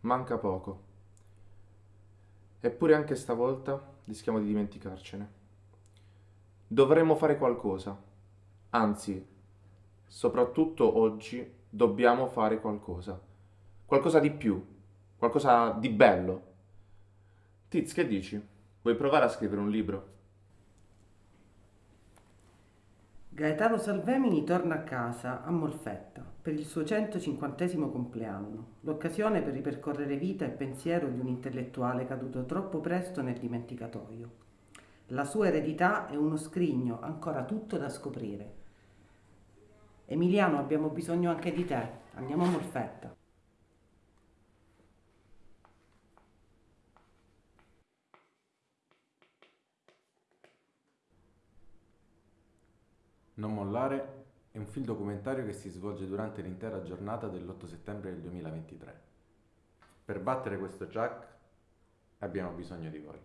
manca poco. Eppure anche stavolta rischiamo di dimenticarcene. Dovremmo fare qualcosa. Anzi, soprattutto oggi dobbiamo fare qualcosa. Qualcosa di più, qualcosa di bello. Tiz, che dici? Vuoi provare a scrivere un libro? Gaetano Salvemini torna a casa a Molfetta per il suo 150 compleanno, l'occasione per ripercorrere vita e pensiero di un intellettuale caduto troppo presto nel dimenticatoio. La sua eredità è uno scrigno ancora tutto da scoprire. Emiliano, abbiamo bisogno anche di te. Andiamo a Molfetta. Non mollare è un film documentario che si svolge durante l'intera giornata dell'8 settembre del 2023. Per battere questo Jack abbiamo bisogno di voi.